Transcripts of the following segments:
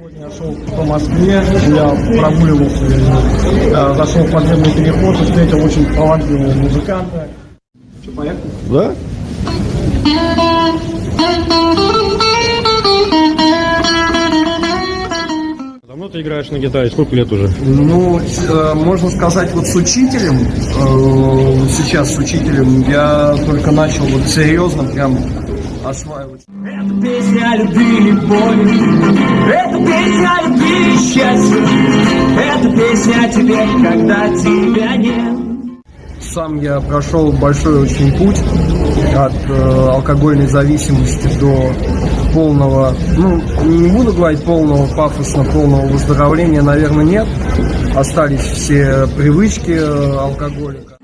Сегодня я шел по Москве, я прогуливался, э, зашел в подземный переход и встретил очень талантливого музыканта. Что, поехали? Да? Давно ты играешь на гитаре? Сколько лет уже? Ну, э, можно сказать, вот с учителем, э, сейчас с учителем, я только начал вот серьезно прям осваивать. Это песня любви и боли Это песня любви и счастье Это песня о тебе, когда тебя нет Сам я прошел большой очень путь от э, алкогольной зависимости до полного, ну, не буду говорить полного пафосно, полного выздоровления, наверное, нет. Остались все привычки э, алкоголика.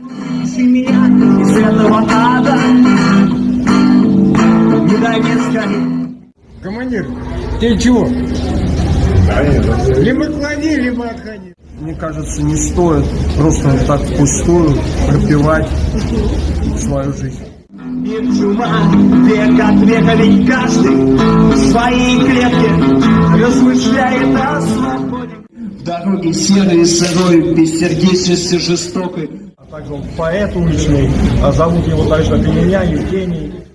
Меня из этого ада Не дай мне сгореть Командир, ты чего? Либо клади, либо отходи. Мне кажется, не стоит просто вот так впустую пропивать свою жизнь. Мир чума, век от века, ведь каждый в своей клетке Размышляет о свободе Дороги серые, сырой, бессердечности жестокой А также он поэт уличный, а зовут его также как и меня, Евгений.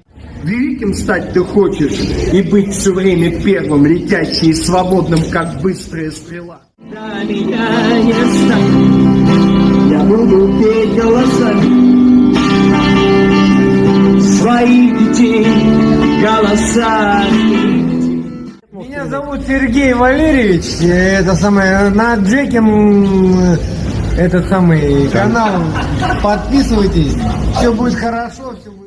Великим стать ты хочешь и быть все время первым, летящим и свободным, как быстрая стрела. Да меня не станет, я буду петь голосами своих детей голосами. Меня зовут Сергей Валерьевич. э, Это самое, на Джеким этот самый канал. Подписывайтесь. Все будет хорошо, все будет.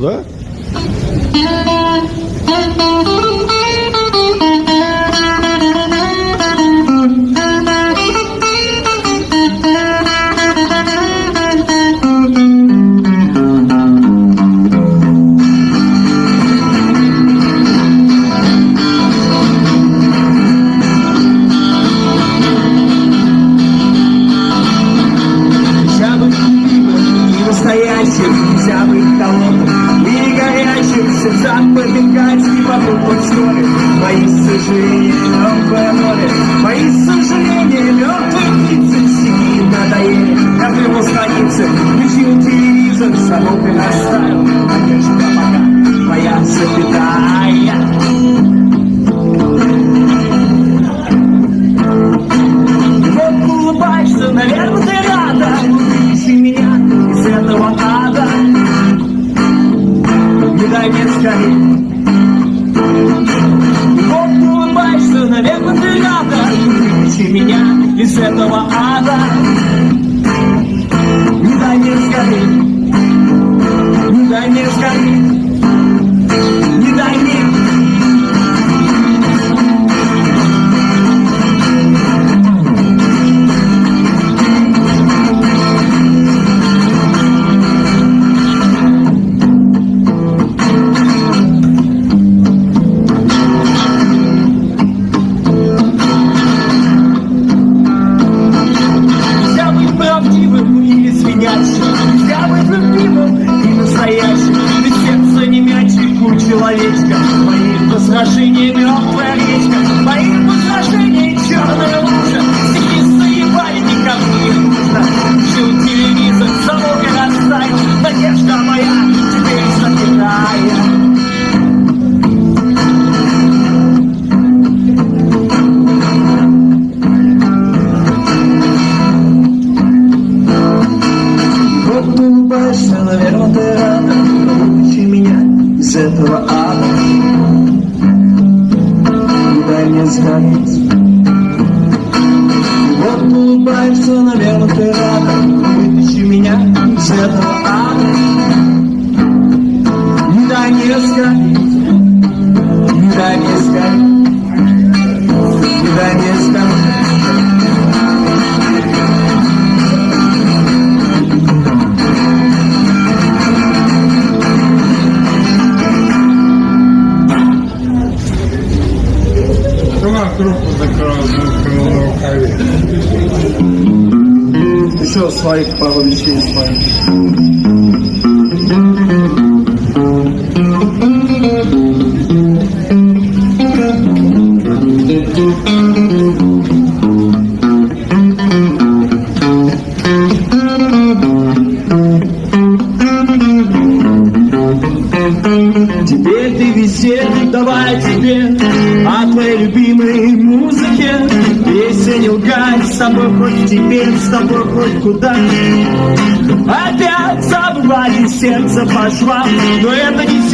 Да? answer with your tears and some open style. I guess Papa got my answer.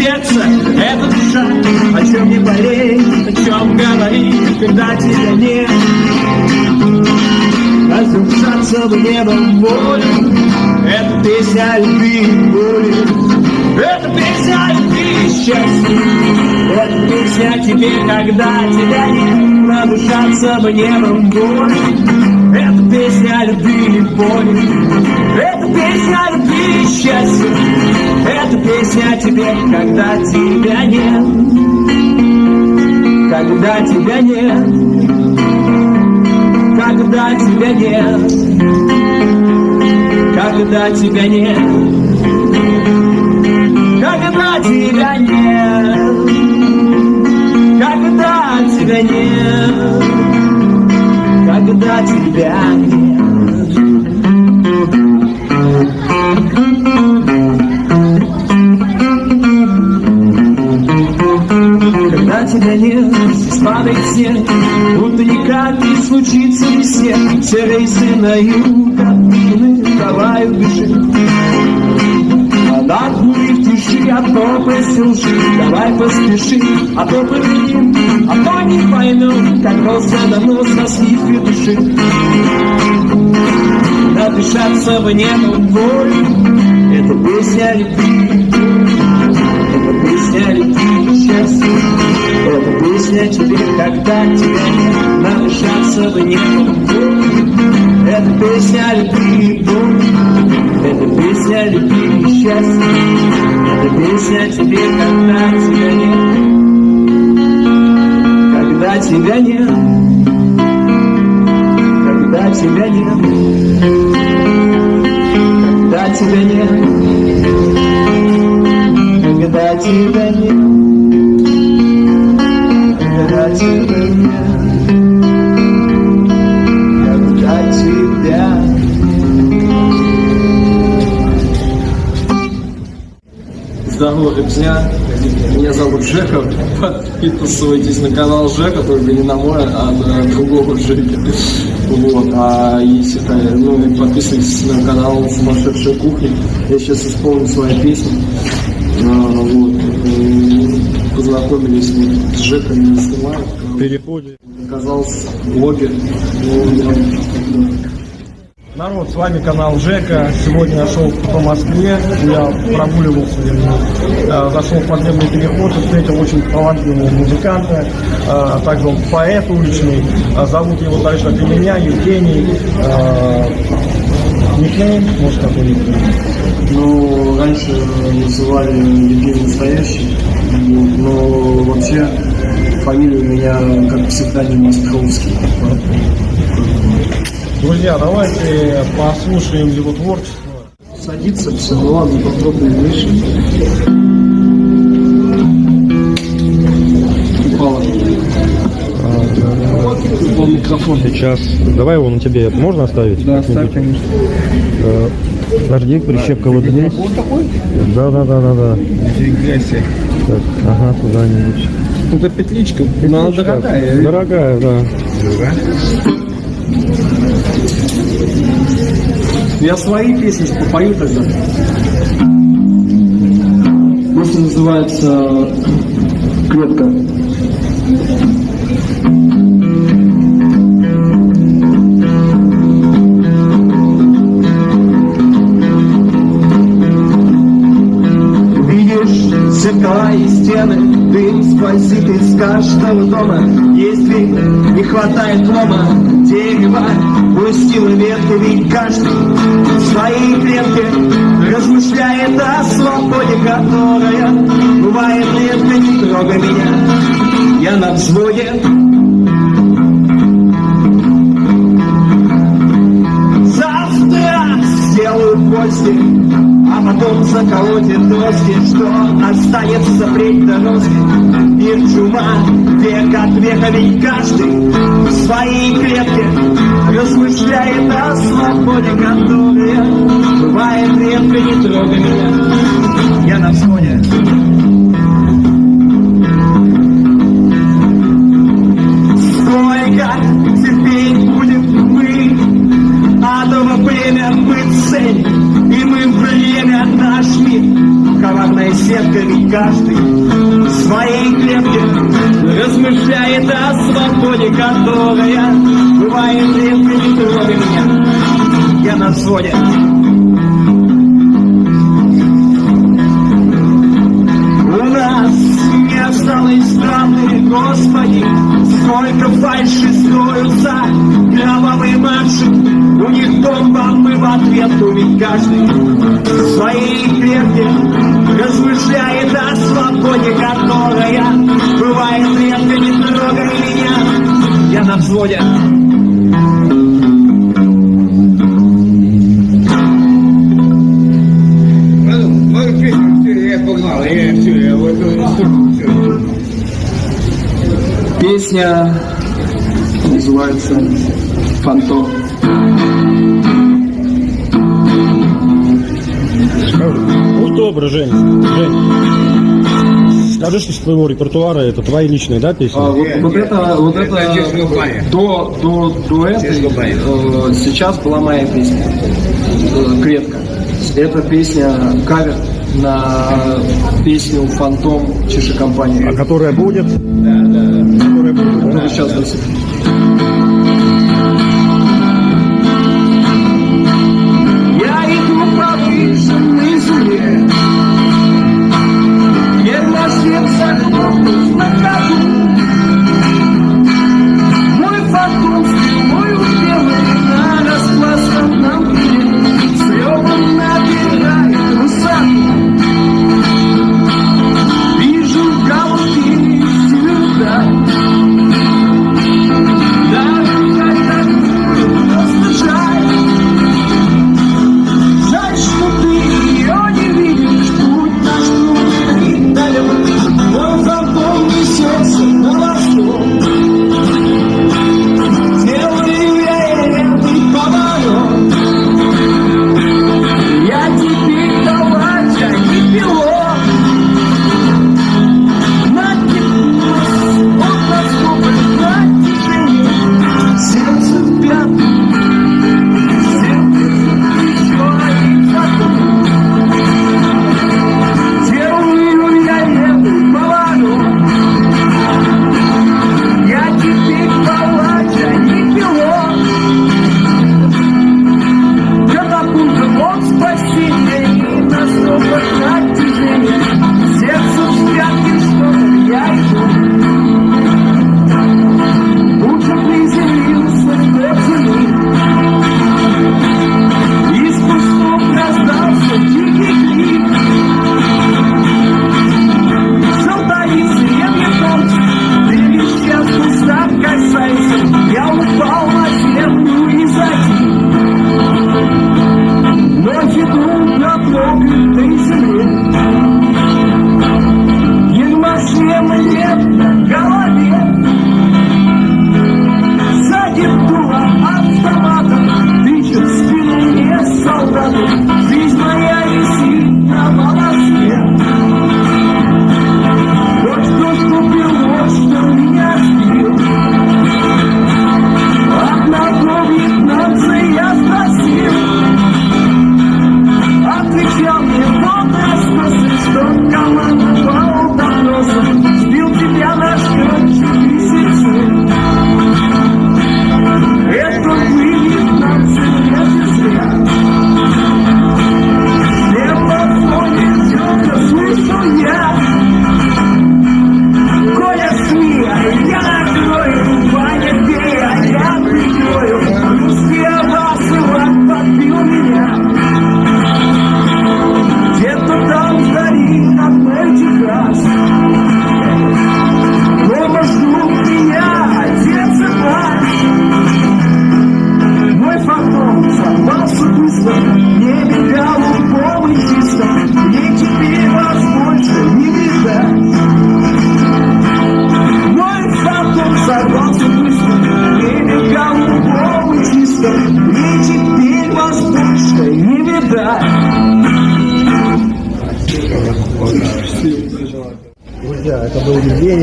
Сердце, это душа О чем не болеть, о чем говорить, когда тебя нет. Разрушаться в небо волю Это песня любви и боли. Это песня любви и счастье. Это песня тебе, когда тебя нет. Разрушаться в небо волю песня любви и боли Это песня любви и счастье. Это песня тебе, когда тебя нет. Когда тебя нет. Когда тебя нет, когда тебя нет, когда тебя нет, когда тебя нет, когда тебя нет. Спадает снег, будто никак не случится весне. Все рейсы на юг отменены, давай убежи. Над бурей в тиши, а то лжи, давай поспеши, а то победим, а то не поймем, как просто давно сослив и души. Надышаться в небо боль, это песня любви. О тебе, когда тебя нет Надышаться в небо. Это песня любви и Это песня любви и счастье Это песня тебе, когда тебя нет. Когда тебя нет. Когда тебя нет. Когда тебя нет. Когда тебя нет, Здорово, друзья! Меня зовут Жека. Подписывайтесь на канал Жека, только не на мой, а на другого Жеки. Вот. А если ну, и подписывайтесь на канал Сумасшедшая кухня. Я сейчас исполню свои песни. А, вот. Познакомились с Жеком, не снимаю. переходе. Оказался блогер. Ну, Народ, с вами канал Жека. Сегодня я шел по Москве, я прогуливался, э, зашел в подземный переход и встретил очень талантливого музыканта, э, также он поэт уличный, Э, зовут его дальше от меня, Евгений. Никнейм, может какой-нибудь? Ну, раньше называли Евгений Настоящий, но вообще фамилия у меня как псевдоним Островский. Друзья, давайте послушаем его творчество. Садится все, ну ладно, попробуем выше. Упала. Упал микрофон. Сейчас. Давай его на тебе. Можно оставить? Да, ставь, конечно. Э, Подожди, прищепка вот здесь. Да, да, да, да, да. Так, ага, куда-нибудь. Это петличка, но она дорогая. Дорогая, да. Я свои песни попою тогда. Песня называется «Клетка». Видишь зеркала и стены, дым сквозит из каждого дома. Вид, не хватает лома, дерево пустило ветки, ведь каждый в своей клетке размышляет о свободе, которая бывает редко, не трогай меня, я на взводе. Потом заколотит доски Что останется впредь дороги Мир чума, век от века Ведь каждый в своей клетке Размышляет о свободе, которая Бывает редко, не трогай меня Я на взводе Сколько терпеть будем мы? Адово племя мы время наш мир Коварная сетка ведь каждый в своей клетке Размышляет о свободе, которая Бывает редко, не трогай меня. Я на взводе. У нас не осталось страны, Господи, сколько фальши строятся, кровавые марши, у них бомба, мы в ответ, но ведь каждый в своей клетке размышляет о свободе, которая бывает редко, не трогай меня, я на взводе. Песня называется «Фантом». Ну, добро, Жень. Жень. Скажи, что с твоего репертуара это твои личные, да, песни? А, вот, вот это, вот это до, до, до этой э, сейчас была моя песня э, «Клетка». Это песня кавер на песню «Фантом» Чеши А компании. которая будет? Да, да. Которая будет. Которую сейчас засыпем.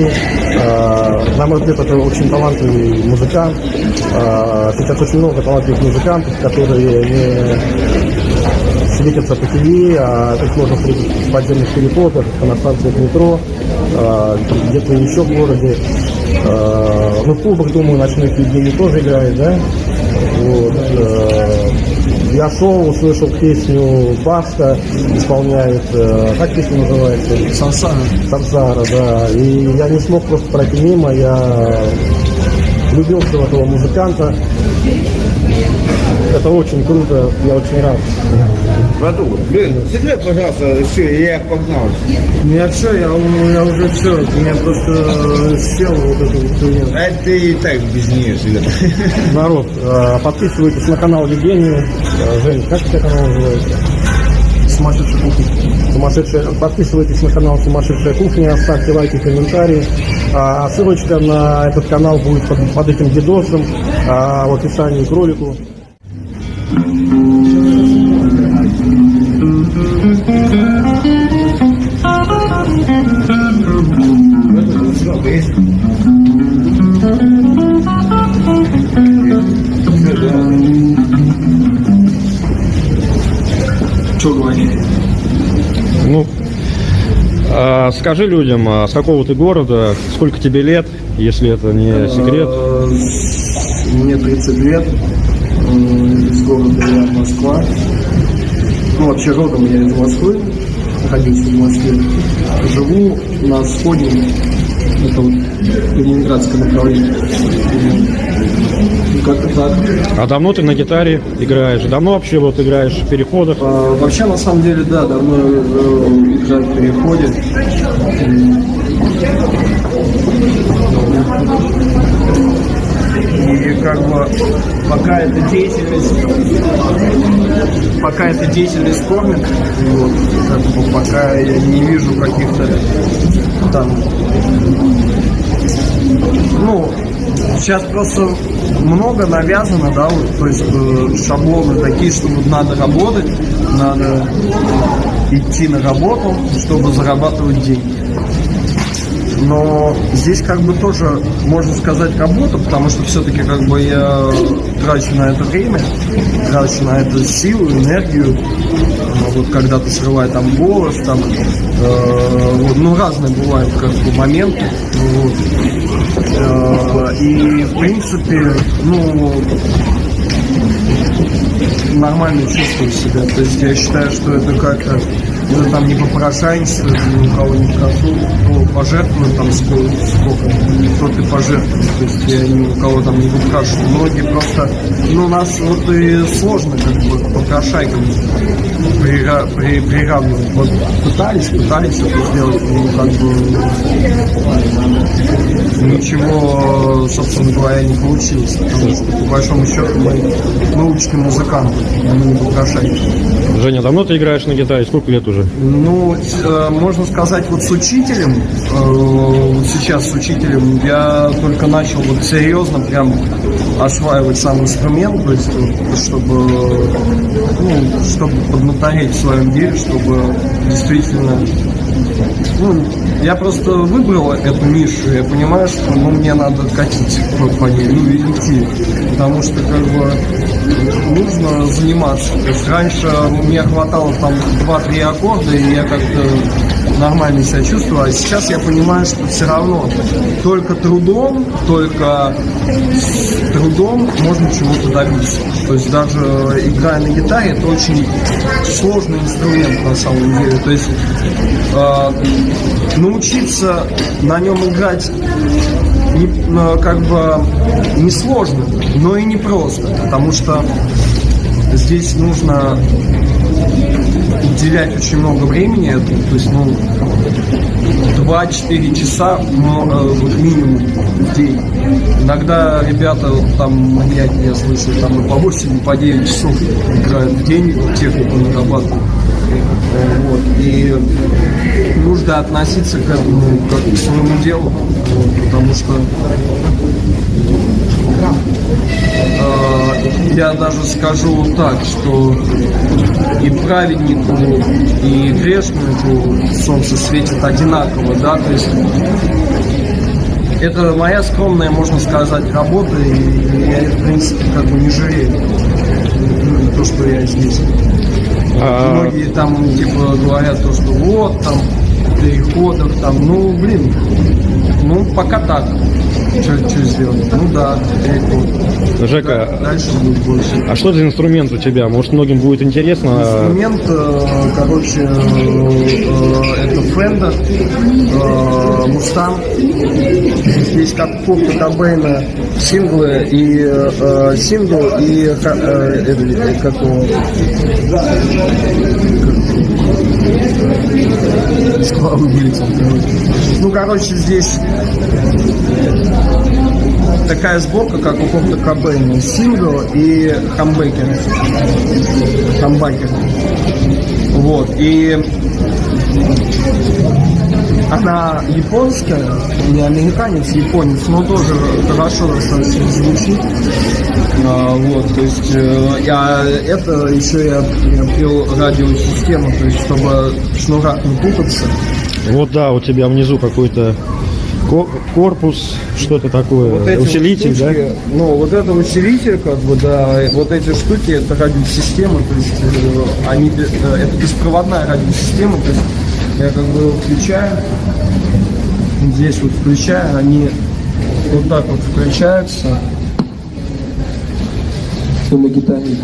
Э, На мой взгляд, это очень талантливый музыкант. Э, Сейчас очень много талантливых музыкантов, которые не светятся по ТВ, а их можно встретить в подземных переходах, на станциях метро, э, где-то еще в городе. Э, Ну, в клубах, думаю, ночных Евгений тоже играет, да? Вот. Я шел, услышал песню Баста, исполняет, э, как песня называется? Сансара. Сансара, да. И я не смог просто пройти мимо, я влюбился в этого музыканта. Это очень круто, я очень рад. Братуха, блин, секрет, пожалуйста, все, я погнал. Я все, я, я уже все, у меня просто сел вот это вот хуйня. А ты и так без нее всегда. Народ, э, подписывайтесь на канал Евгения. Э, Жень, как у тебя канал называется? Сумасшедший кухня. Сумасшедшая. Подписывайтесь на канал Сумасшедшая кухня, ставьте лайки, комментарии. А, ссылочка на этот канал будет под, под этим видосом а, в описании к ролику. Что говорить? Ну, а, скажи людям, а с какого ты города, сколько тебе лет, если это не секрет. Э, Мне 30 лет. Из города я Москва. Ну, вообще родом я из Москвы. Родился в Москве. Живу на сходе. Это вот Ленинградское направление. Как-то так. А давно ты на гитаре играешь? Давно вообще вот играешь в переходах? А, Вообще, на самом деле, да, давно э, играю в переходе. И как бы пока эта деятельность, пока эта деятельность кормит, вот, как бы пока я не вижу каких-то там, ну, сейчас просто много навязано, да, вот, то есть э, шаблоны такие, что вот надо работать, надо идти на работу, чтобы зарабатывать деньги. Но здесь как бы тоже можно сказать работа, потому что все-таки как бы я трачу на это время, трачу на это силу, энергию. Ну, Вот когда ты срываешь там голос, там, э, вот, ну разные бывают как бы моменты. Вот. Э, и в принципе, ну нормально чувствую себя. То есть я считаю, что это как-то это там не попрошайничество, это ни у кого не просу, кто пожертвует там сколько, сколько кто ты пожертвует. То есть я ни у кого там не выпрашиваю. Многие просто, ну нас вот и сложно как бы попрошайкам прира- при- приравнивать. Вот пытались, пытались это сделать, но как бы ничего, собственно говоря, не получилось. Потому что по большому счету мы, мы уличные музыканты, а мы не попрошайки. Женя, давно ты играешь на гитаре? Сколько лет уже? Ну, э, можно сказать, вот с учителем, э, вот сейчас с учителем, я только начал вот серьезно прям осваивать сам инструмент, то есть, чтобы, ну, чтобы поднатореть в своем деле, чтобы действительно ну, я просто выбрал эту нишу, я понимаю, что ну, мне надо катить вот по ней, ну идти, потому что как бы нужно заниматься. То есть раньше мне хватало там 2-3 аккорда, и я как-то нормально себя чувствовал, а сейчас я понимаю, что все равно только трудом, только трудом можно чего-то добиться. То есть даже играя на гитаре, это очень сложный инструмент на самом деле. То есть э, научиться на нем играть не, э, как бы не сложно, но и не просто, потому что здесь нужно уделять очень много времени то есть, ну, 2-4 часа ну, вот минимум в день. Иногда ребята, там, маньяки, я слышал, там и по 8, и по 9 часов играют в день, технику нарабатывают. Э, Вот. И нужно относиться к этому как к своему делу, потому что Э, Я даже скажу так, что и праведнику, и грешнику солнце светит одинаково, да, то есть это моя скромная, можно сказать, работа, и я, в принципе, как бы не жалею ну, то, что я здесь. А, Многие там, типа, говорят то, что вот, там, переходов, там, ну, блин, ну, пока так. Что сделать? Ну да, переход. Жека, Дальше будет больше. а что за инструмент у тебя? Может, многим будет интересно? Инструмент, э, короче, э, э, это Fender, Mustang. Здесь как Курта Кобейна синглы и сингл и как его, Ну, короче, здесь такая сборка, как у Курта Кобейна. Сингл и хамбекер. Хамбакер. Вот. И она японская, не американец, японец, но тоже хорошо достаточно звучит. А, вот, то есть, э, я, это еще я, пил радиосистему, то есть, чтобы в шнурах не путаться. Вот да, у тебя внизу какой-то ко- корпус, что-то такое, Вот эти усилитель, вот да? штучки, Ну, вот это усилитель, как бы, да, вот эти штуки, это радиосистема, то есть, э, они, э, это беспроводная радиосистема, то есть, я как бы включаю, здесь вот включаю, они вот так вот включаются, гитаре.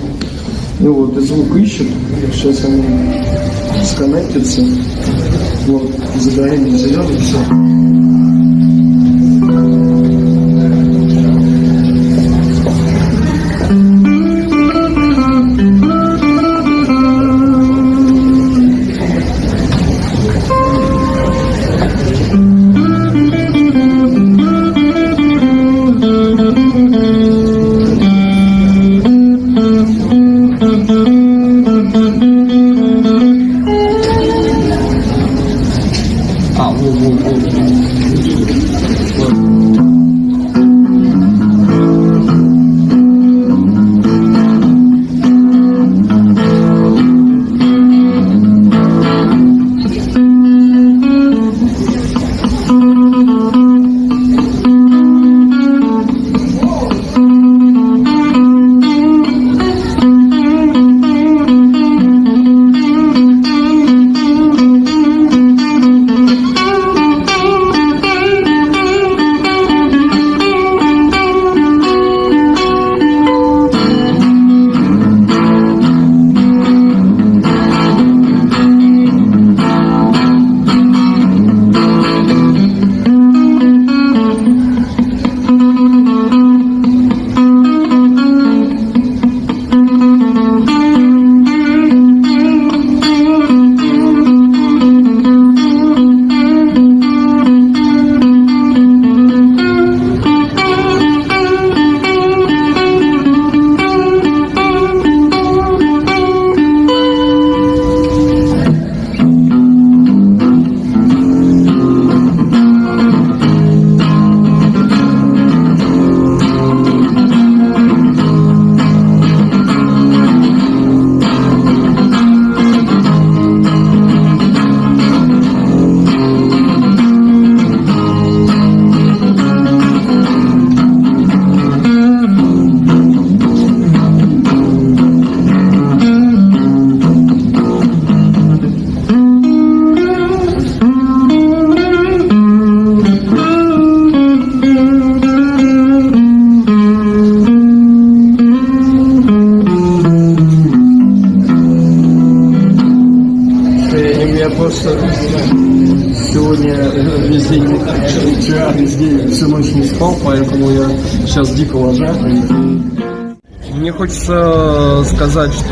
И вот, и звук ищет, сейчас они сконнектятся, вот, загорение зеленый, все.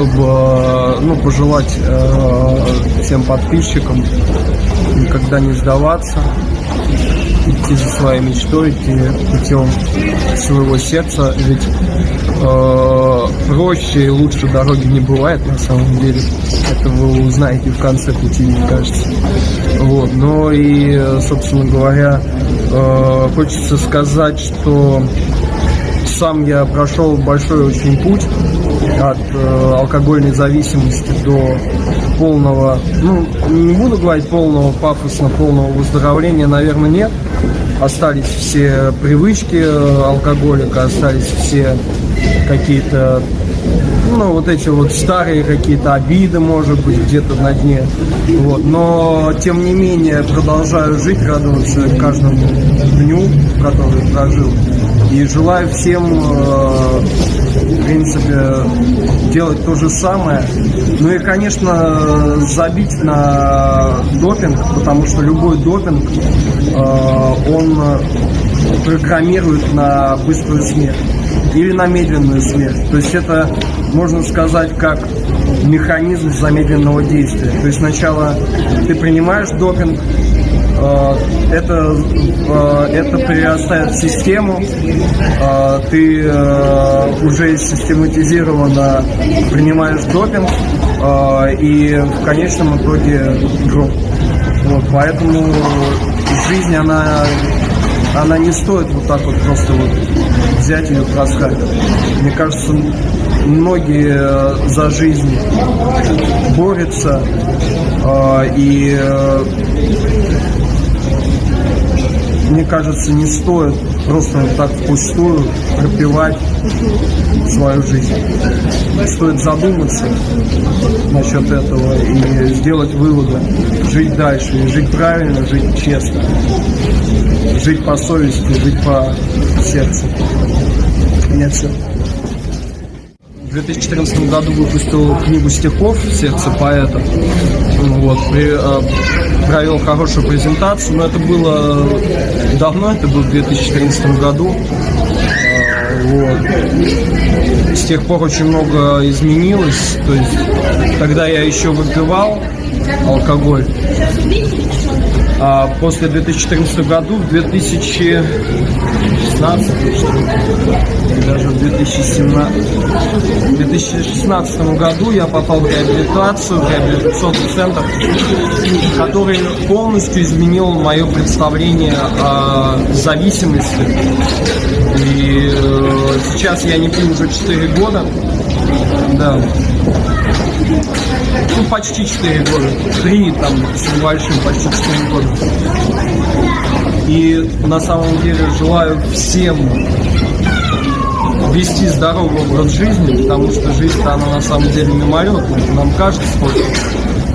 Чтобы, э, ну, пожелать э, всем подписчикам никогда не сдаваться, идти за своей мечтой, идти путем своего сердца, ведь э, проще и лучше дороги не бывает на самом деле. Это вы узнаете в конце пути, мне кажется. Вот. Но и, собственно говоря, хочется сказать, что сам я прошел большой очень путь от э, алкогольной зависимости до полного, ну, не буду говорить полного пафосно, полного выздоровления, наверное, нет. Остались все привычки э, алкоголика, остались все какие-то ну, вот эти вот старые какие-то обиды, может быть, где-то на дне. Вот. Но, тем не менее, продолжаю жить, радоваться каждому дню, который прожил. И желаю всем, э, принципе, делать то же самое. Ну и, конечно, забить на допинг, потому что любой допинг, э, он программирует на быструю смерть или на медленную смерть. То есть это, можно сказать, как механизм замедленного действия. То есть сначала ты принимаешь допинг, это, э, это перерастает в систему, э, ты уже систематизированно принимаешь допинг, и в конечном итоге гроб. Вот, поэтому жизнь, она она не стоит вот так вот просто вот взять ее просхать. Мне кажется, многие э, за жизнь борются э, и э, мне кажется, не стоит просто так впустую пропивать свою жизнь. Стоит задуматься насчет этого и сделать выводы, жить дальше, и жить правильно, жить честно, жить по совести, жить по сердцу. Нет, все. В 2014 году выпустил книгу стихов «Сердце поэта». Вот, при, э, провел хорошую презентацию, но это было давно, это было в 2014 году. Э, вот. С тех пор очень много изменилось. То есть тогда я еще выпивал алкоголь. А после 2014 году, в 2016, что даже в 2017, в 2016 году я попал в реабилитацию, в реабилитационный центр, который полностью изменил мое представление о зависимости. И э, сейчас я не пью уже 4 года. Да ну, почти 4 года. 3 там с небольшим, почти 4 года. И на самом деле желаю всем вести здоровый образ жизни, потому что жизнь она на самом деле мимолетная. Нам кажется, что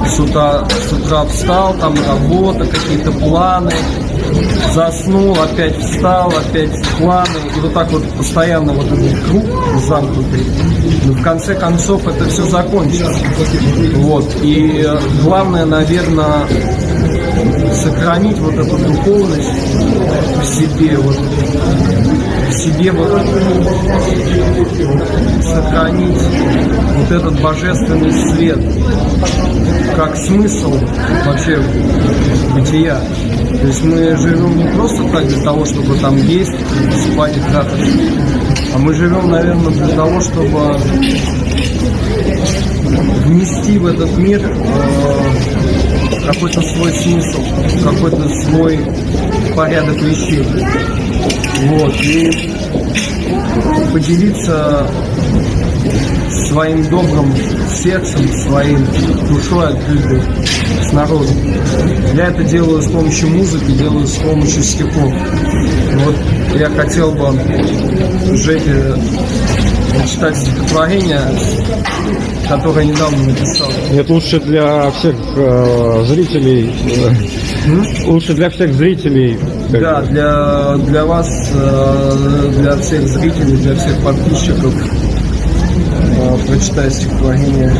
с утра, с утра встал, там работа, какие-то планы, заснул, опять встал, опять планы, и вот так вот постоянно вот этот круг замкнутый. Но в конце концов это все закончится. Вот. И главное, наверное, сохранить вот эту духовность в себе, вот в себе вот сохранить вот этот божественный свет как смысл вообще бытия. То есть мы живем не просто так для того, чтобы там есть, спать и трахаться, а мы живем, наверное, для того, чтобы внести в этот мир э, какой-то свой смысл, какой-то свой порядок вещей. Вот. И поделиться своим добрым сердцем, своим душой открытой с народом. Я это делаю с помощью музыки, делаю с помощью стихов. Вот я хотел бы Жеке читать стихотворение, которое недавно написал. Это лучше для всех э, зрителей. Э, лучше для всех зрителей. Да, для, для вас, э, для всех зрителей, для всех подписчиков э, прочитаю стихотворение.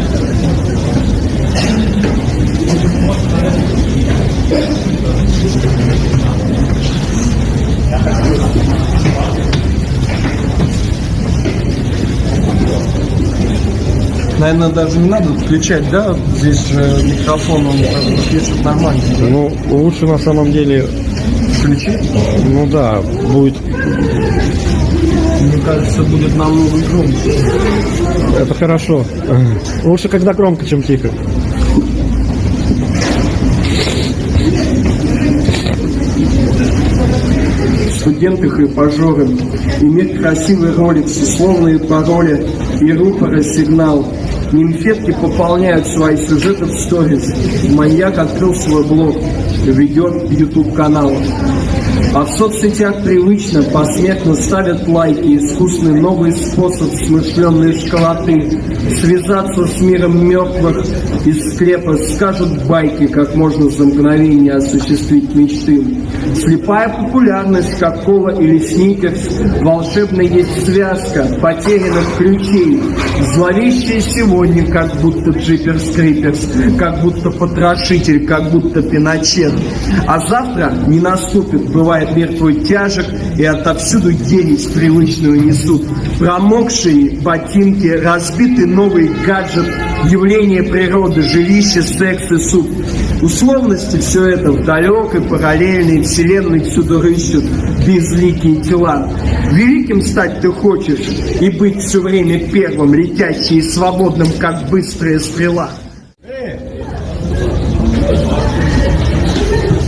Наверное, даже не надо включать, да? Здесь же микрофон, он пишет нормально. Ну, лучше на самом деле, Включить? ну да, будет, Мне кажется, будет намного громче. это хорошо. Лучше, когда громко, чем тихо. студенты хрипажоры, иметь красивый ролик с условные пароли и рупоры сигнал. Нимфетки пополняют свои сюжеты в сторис. Маньяк открыл свой блог, ведет YouTube канал. А в соцсетях привычно посмертно ставят лайки, искусный новый способ смышленной школоты. Связаться с миром мертвых из склепа скажут байки, как можно за мгновение осуществить мечты. Слепая популярность, как кола или сникерс, волшебная есть связка потерянных ключей. Зловещая сегодня, как будто джиперс криперс, как будто потрошитель, как будто пиночет. А завтра не наступит, бывает мир твой тяжек, и отовсюду ересь привычную несут. Промокшие ботинки, разбитый новый гаджет, явление природы, жилище, секс и суд. Условности все это в далекой параллельной вселенной всюду рыщут безликие тела. Великим стать ты хочешь и быть все время первым, летящим и свободным, как быстрая стрела.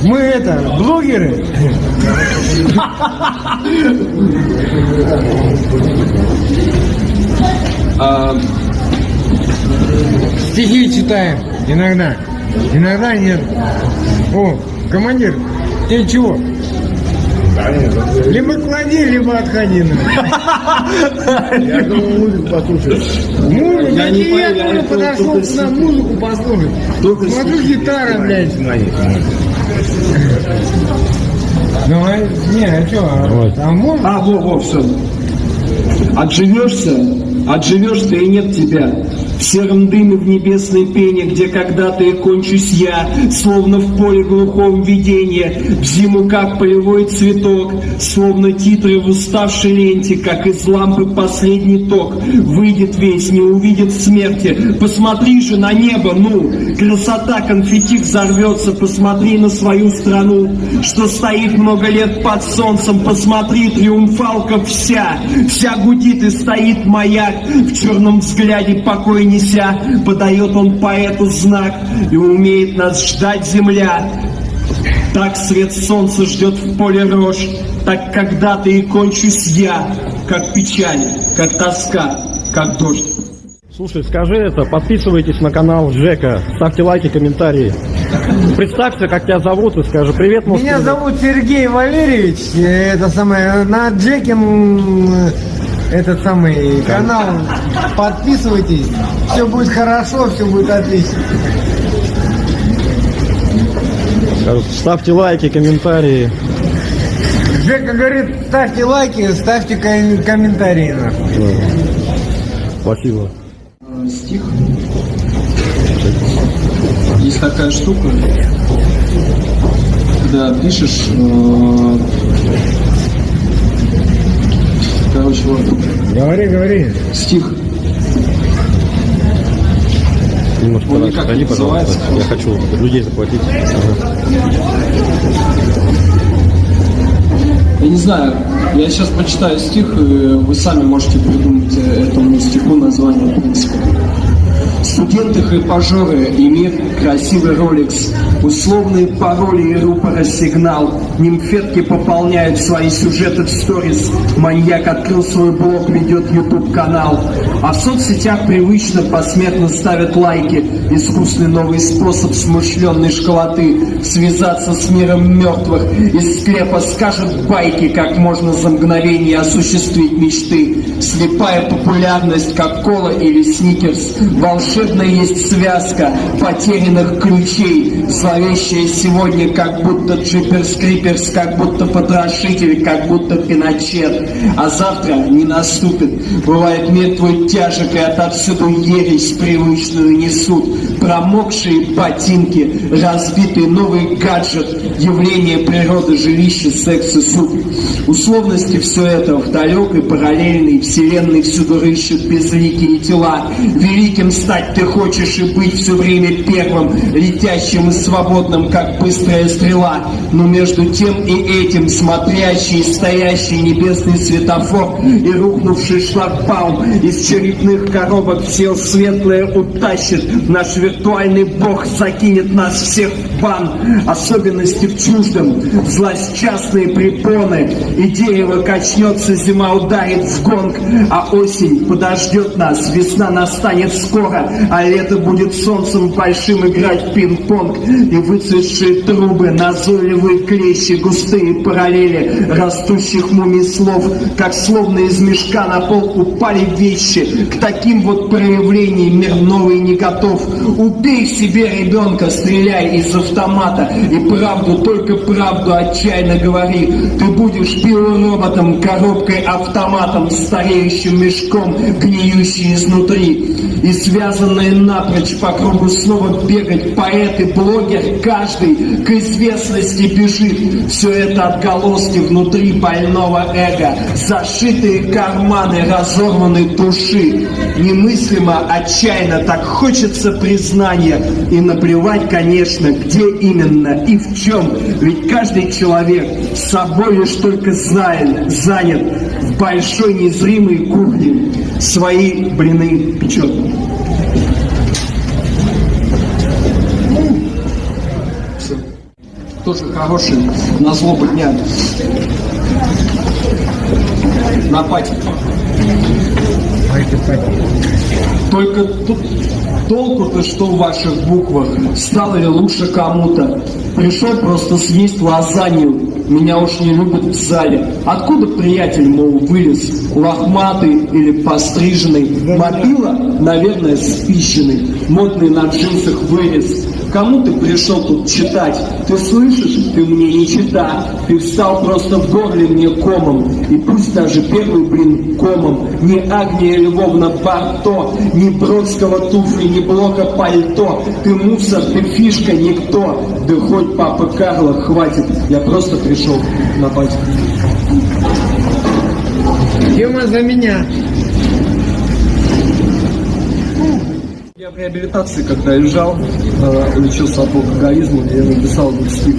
Мы это, блогеры. Стихи читаем иногда. Иногда нет. О, командир, ты чего? Либо клади, либо отходи. Я думаю, музыку послушать. Музыку, Я не я это подошел только сюда музыку послушать. Смотрю, гитара, блядь. Ну, а, не, а что, а можно? А, во, во, все. Отживешься, отживешься и нет тебя. В сером дыме в небесной пене, где когда-то и кончусь я, словно в поле глухом видения, в зиму как полевой цветок, словно титры в уставшей ленте, как из лампы последний ток, выйдет весь, не увидит смерти. Посмотри же на небо, ну, красота конфетти взорвется, посмотри на свою страну, что стоит много лет под солнцем, посмотри, триумфалка вся, вся гудит и стоит маяк, в черном взгляде покой неся, подает он поэту знак, и умеет нас ждать земля. Так свет солнца ждет в поле рожь, так когда-то и кончусь я, как печаль, как тоска, как дождь. Слушай, скажи это, подписывайтесь на канал Жека, ставьте лайки, комментарии. Представься, как тебя зовут, и скажи привет. Меня зовут Сергей Валерьевич. Это самое, на Джеке этот самый канал. Подписывайтесь. Все будет хорошо, все будет отлично. Ставьте лайки, комментарии. Жека говорит, ставьте лайки, ставьте ком- комментарии. нахуй. Спасибо. стих. Есть такая штука, когда пишешь, э, короче, вот Говори, говори. стих. Немножко Он никак не пожалуйста. называется. Я хочу людей заплатить. Я не знаю, я сейчас прочитаю стих, и вы сами можете придумать этому стиху название, в принципе. Студенты хрипажоры имеют красивый роликс, условные пароли и рупора сигнал. Нимфетки пополняют свои сюжеты в сторис. Маньяк открыл свой блог, ведет YouTube канал. А в соцсетях привычно посмертно ставят лайки. Искусный новый способ смышленной школоты. Связаться с миром мертвых. Из склепа скажут байки, как можно за мгновение осуществить мечты. Слепая популярность, как кола или сникерс. Волшебная есть связка потерянных ключей. Зловещая сегодня, как будто джиперс криперс, как будто потрошитель, как будто пиночет. А завтра не наступит. Бывает мир твой тяжек, и отовсюду ересь привычную несут. Промокшие ботинки, разбитый новый гаджет, явление природы, жилище, секс и суд. Условности все это в далекой параллельной вселенной всюду рыщут безликие тела. Великим стать ты хочешь и быть все время первым, летящим свободным, как быстрая стрела. Но между тем и этим смотрящий, стоящий небесный светофор и рухнувший шлагбаум из черепных коробок сел светлое утащит. Наш виртуальный бог закинет нас всех в бан. Особенности в чуждом, злосчастные препоны. И дерево качнется, зима ударит в гонг, а осень подождет нас, весна настанет скоро, а лето будет солнцем большим играть в пинг-понг. И выцветшие трубы, назойливые клещи, густые параллели растущих мумий слов, как словно из мешка на пол упали вещи. К таким вот проявлениям мир новый не готов. Убей себе ребенка, стреляй из автомата, и правду, только правду отчаянно говори. Ты будешь биороботом, коробкой, автоматом, стареющим мешком, гниющий изнутри. И связанные напрочь по кругу снова бегать поэт и блогер, каждый к известности бежит. Все это отголоски внутри больного эго, зашитые карманы разорванной души. Немыслимо, отчаянно, так хочется признания. И наплевать, конечно, где именно и в чем. Ведь каждый человек собой лишь только знает, занят в большой незримой кухне. Свои блины печет. Тоже хороший на злобу дня. На пати. Только тут толку-то что в ваших буквах? Стало ли лучше кому-то? Пришел просто съесть лазанью. Меня уж не любят в зале. Откуда приятель, мол, вылез? Лохматый или постриженный? Мобила, наверное, спищенный. Модный на джинсах вырез. Кому ты пришел тут читать? Ты слышишь? Ты мне не чита. Ты встал просто в горле мне комом. И пусть даже первый, блин, комом. Ни Агния Львовна Барто, ни Бродского туфли, ни Блока пальто. Ты мусор, ты фишка, никто. Да хоть папа Карла, хватит. Я просто пришел на батьку. Тема за меня. Я в реабилитации, когда лежал, э, лечился от алкоголизма, я написал этот стих.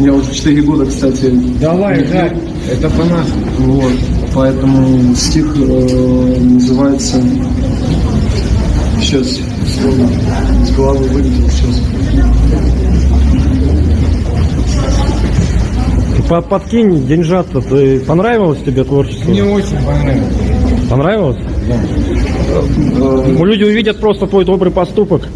Я уже 4 года, кстати, Давай. Жак, это по нас. Вот, поэтому стих э, называется... Сейчас, вспомню. С головы вылетел сейчас. По- Подкинь деньжат-то. Ты- Понравилось тебе творчество? Мне очень понравилось. Понравилось? Ну, люди увидят просто твой добрый поступок.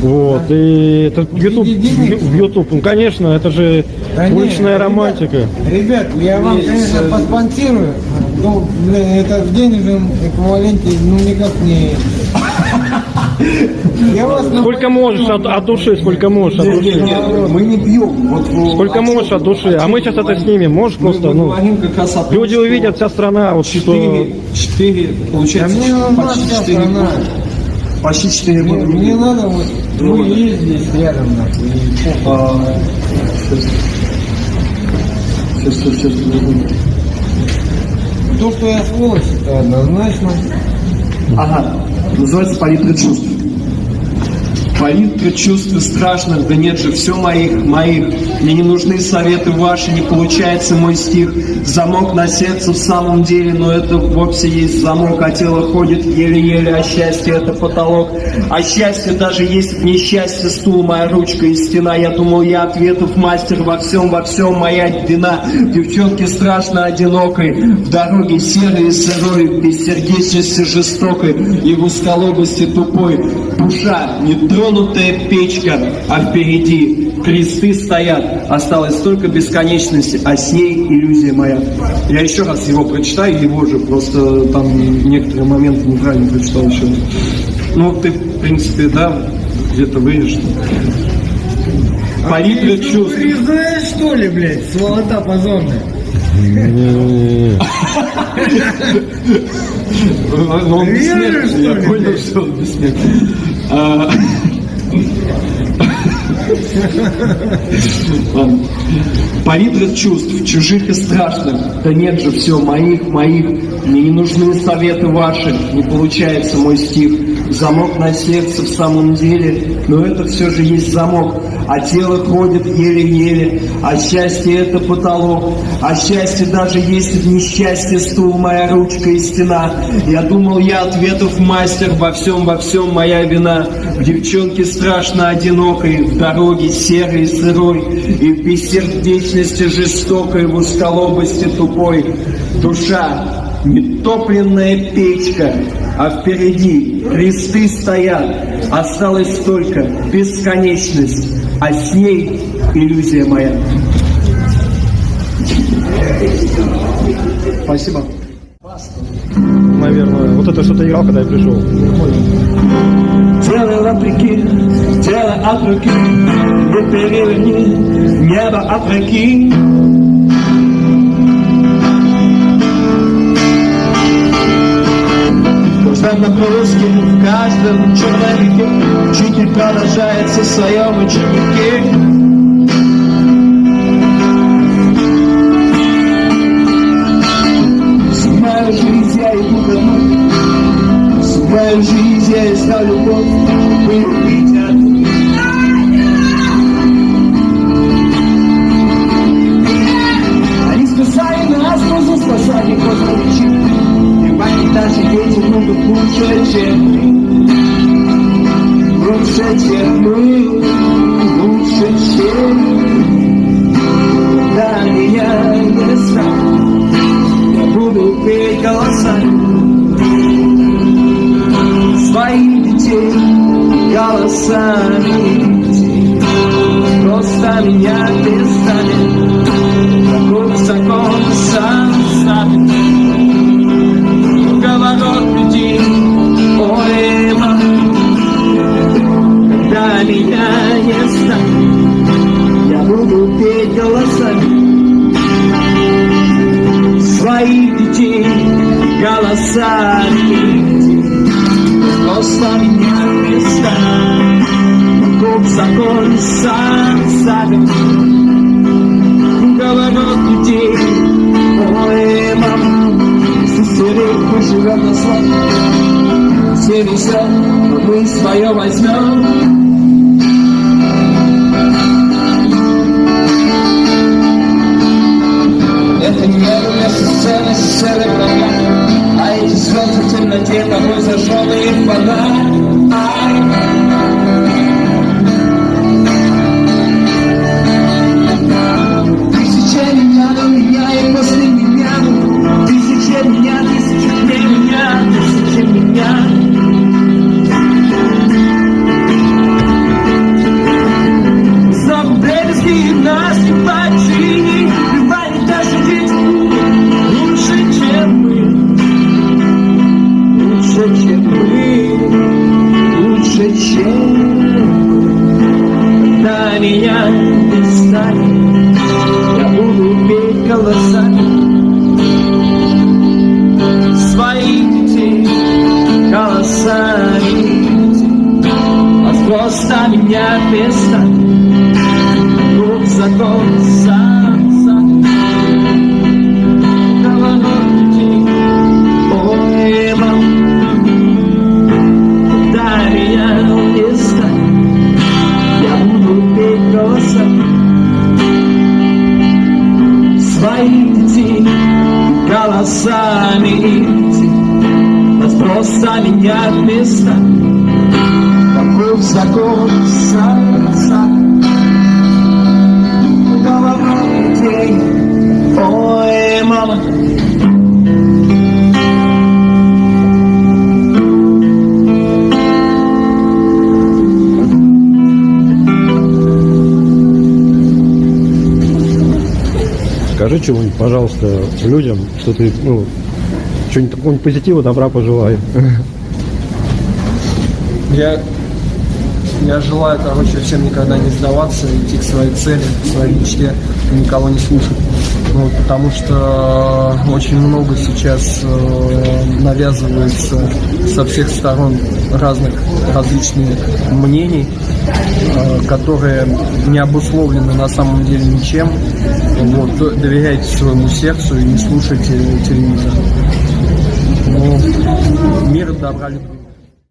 Вот, и это YouTube, YouTube, ну конечно, это же Да уличная ребят, романтика. Ребят, я вам, конечно, поспонсирую. Ну, блин, это в денежном эквиваленте, ну, никак не... Сколько можешь от, от души, сколько можешь от души. Мы не пьем. Вот, Сколько можешь от души. А мы сейчас это снимем. Можешь просто, ну, люди увидят, вся страна, вот что... Четыре, четыре, Да получается, мне нужна почти вся четыре страна. года. Почти четыре Мне, года. мне надо вот, Ну, мы есть здесь рядом, нахуй. А, Сейчас, сейчас, сейчас. То, что я сволочь, это однозначно. Ага, называется палитра чувств. Палитра чувств и страшных, да нет же, все моих, моих. Мне не нужны советы ваши, не получается мой стих. Замок на сердце в самом деле, но это вовсе есть замок, а тело ходит еле-еле, а счастье это потолок. А счастье даже есть в несчастье, стул моя ручка и стена. Я думал, я ответов мастер во всем, во всем моя вина. Девчонке страшно одинокой, в дороге серой и сырой, без сердечности жестокой и в узколобости тупой. Душа, нетронутая печка, а впереди кресты стоят. Осталась только бесконечность, а с ней иллюзия моя. Я еще раз его прочитаю, его же, просто там некоторые моменты неправильно прочитал еще. Ну, ты, в принципе, да, где-то вырежешь. Палитра чувств. Знаешь, что ли, блядь, сволота позорная? Но он Веришь, бессмертный, я понял, что он бессмертный. Ладно. Палитра чувств, чужих и страшных. Да нет же, все, моих, моих. Мне не нужны советы ваши, не получается мой стих. Замок на сердце в самом деле, но это все же есть замок. А тело ходит еле-еле, а счастье это потолок. А счастье даже есть в несчастье стул, моя ручка и стена. Я думал, я ответов мастер, во всем, во всем моя вина. В девчонке страшно одинокой, в дороге серой и сырой, и в бессердечности жестокой, в усколобости тупой. Душа, нетопленная печка, а впереди кресты стоят. Осталась только бесконечность, а с ней иллюзия моя. Спасибо. Наверное, вот это что-то играл, когда я пришел. Делай вопреки, делай от руки, не переверни, небо опроки. Каждом нагрузке, в каждом человеке Учитель продолжается в своем ученике Мою жизнь я искал любовь Вы увидят спасали космичи И они даже дети могут лучше, чем мы. Лучше, чем мы. Лучше, чем Да, меня не станет Я буду петь голосами Детей голосами. Просто меня перестанет Каков закон сам станет Говорот Ой, мама Когда меня не станет Я буду петь голосами. Своих детей голосами Просто меня не станет Каков закон сам ставит Говорот людей Ой, мама Сестерик живет на славе Все везет, но мы свое возьмем Это не вместо сцены, сцены программы А эти звезды в темноте, тобой зажженный фонарь Ай, мы Когда меня не станет Я буду петь голосами Своих детей голосами А просто меня перестанет Друг закон сам пожалуйста, людям, что ты, ну, что-нибудь такого позитива, добра пожелаю. Я, я желаю, короче, всем никогда не сдаваться, идти к своей цели, к своей мечте, никого не слушать. Вот, потому что очень много сейчас э, навязывается со всех сторон разных различных мнений, э, которые не обусловлены на самом деле ничем. Вот, доверяйте своему сердцу и не слушайте телевизор. Ну, мир добра любви.